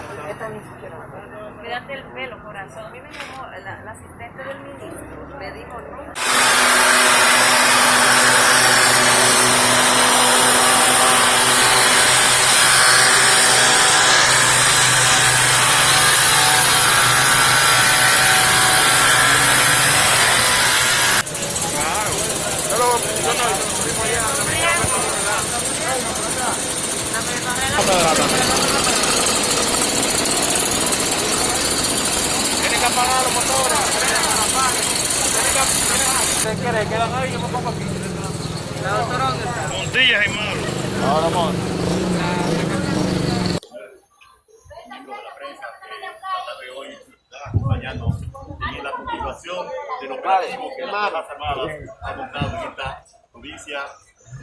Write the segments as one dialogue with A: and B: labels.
A: esta, esta ni siquiera.
B: Cuídate el pelo, corazón. A mí me llamó la, la asistente del ministro, me dijo no.
C: Que apagar los motores. ¿Usted quiere? Quedan ahí, yo me pongo aquí.
A: La doctora, ¿dónde está?
C: Buenos días, hermano. Ahora, amor.
D: miembros de la prensa que esta tarde hoy están acompañando en la continuación del operativo que las Fuerzas Armadas han montado en esta provincia,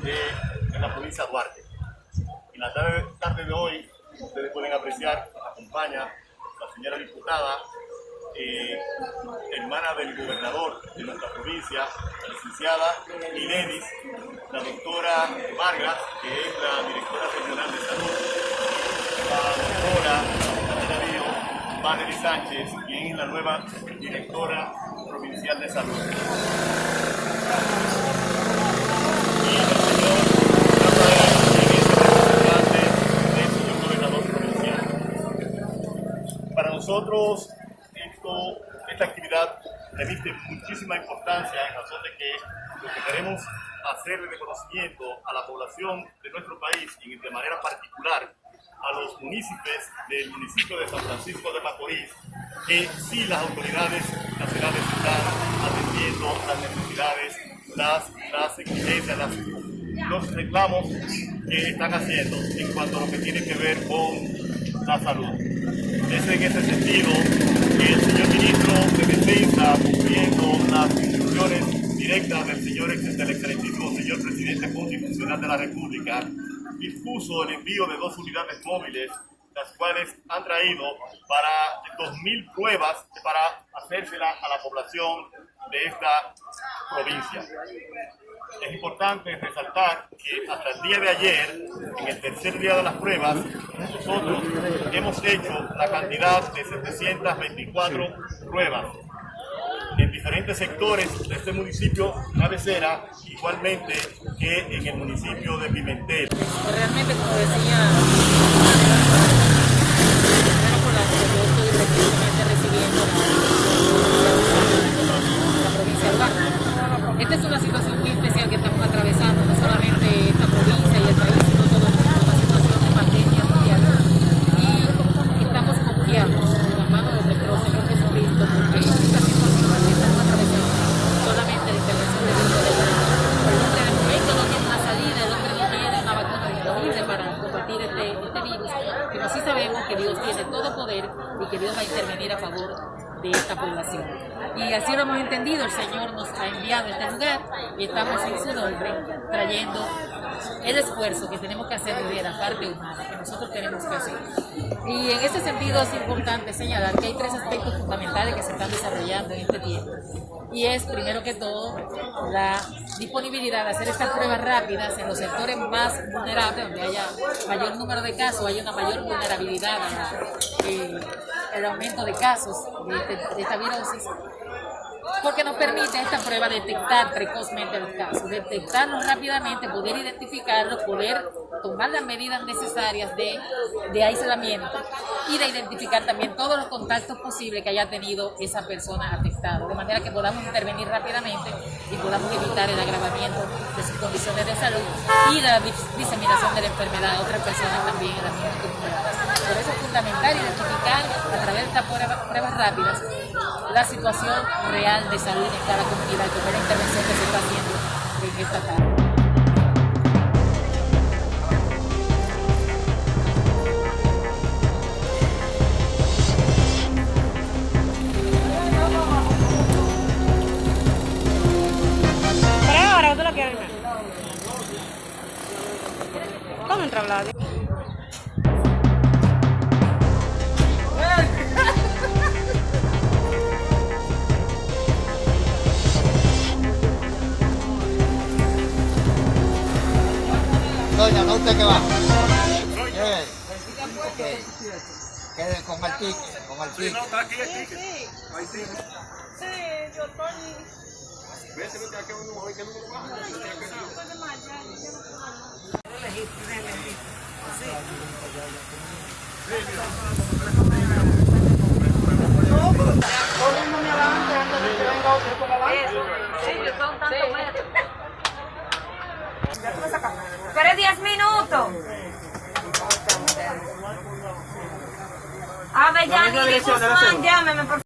D: de, en la provincia de Duarte. En la tarde, tarde de hoy, ustedes pueden apreciar, acompaña la señora diputada, eh, hermana del gobernador de nuestra provincia, la licenciada Inenis, la doctora Vargas, que es la directora regional de salud, la doctora Darío Valery Sánchez, quien es la nueva directora provincial de salud. Nosotros, esto, esta actividad reviste muchísima importancia en razón de que lo que queremos hacer de reconocimiento a la población de nuestro país y de manera particular a los municipios del municipio de San Francisco de Macorís, que sí las autoridades nacionales están atendiendo las necesidades, las, las exigencias, las- los reclamos que están haciendo en cuanto a lo que tiene que ver con la salud. Es en ese sentido que el ministro de Defensa, cumpliendo las instrucciones directas del señor excelentísimo señor presidente constitucional de la República, dispuso el envío de dos unidades móviles, las cuales han traído para 2.000 pruebas para hacérselas a la población de esta provincia. Es importante resaltar que hasta el día de ayer, en el tercer día de las pruebas, nosotros hemos hecho la cantidad de 724 pruebas en diferentes sectores de este municipio cabecera, igualmente que en el municipio de Pimentel.
B: Realmente, como decía, por la que yo estoy recibiendo la, la provincia de Duarte. Esta es una situación muy especial que estamos atravesando, no solamente esta provincia y el país, sino todo el mundo, una situación de pandemia mundial. Y estamos confiados en la mano de nuestro Señor Jesucristo, porque esta situación que estamos atravesando, solamente la intervención de Dios de el hombre de momento no tiene una salida, el hombre no tiene una vacuna disponible para combatir este, este pero sí sabemos que Dios tiene todo poder y que Dios va a intervenir a favor de esta población. Y así lo hemos entendido, el Señor nos ha enviado a este lugar y estamos en su nombre trayendo el esfuerzo que tenemos que hacer desde la parte humana, que nosotros tenemos que hacer. Y en ese sentido es importante señalar que hay tres aspectos fundamentales que se están desarrollando en este tiempo. Y es, primero que todo, la disponibilidad de hacer estas pruebas rápidas en los sectores más vulnerables, donde haya mayor número de casos, haya una mayor vulnerabilidad a la, eh, el aumento de casos de, este- de esta virosis porque nos permite esta prueba detectar precozmente los casos, detectarlos rápidamente, poder identificarlos, poder tomar las medidas necesarias de, de aislamiento y de identificar también todos los contactos posibles que haya tenido esa persona afectada, de manera que podamos intervenir rápidamente y podamos evitar el agravamiento de sus condiciones de salud y la dis- diseminación de la enfermedad a otras personas también en la misma comunidad. Es fundamental identificar a través de estas pruebas, rápidas la situación real de salud en cada comunidad, que fue la intervención que se está haciendo en esta tarde.
A: ¿Cómo entra Vlad?
E: ¿No qué va? Yes. Ok. Que con el ticket, con el
C: Sí,
E: ticket.
C: no, está aquí, aquí.
A: Sí.
C: Ahí sí.
A: Sí, yo estoy...
C: Vete, vete, aquí un número, ¿qué número más?
F: Pero A ver, ya, ni Juan, llámeme, por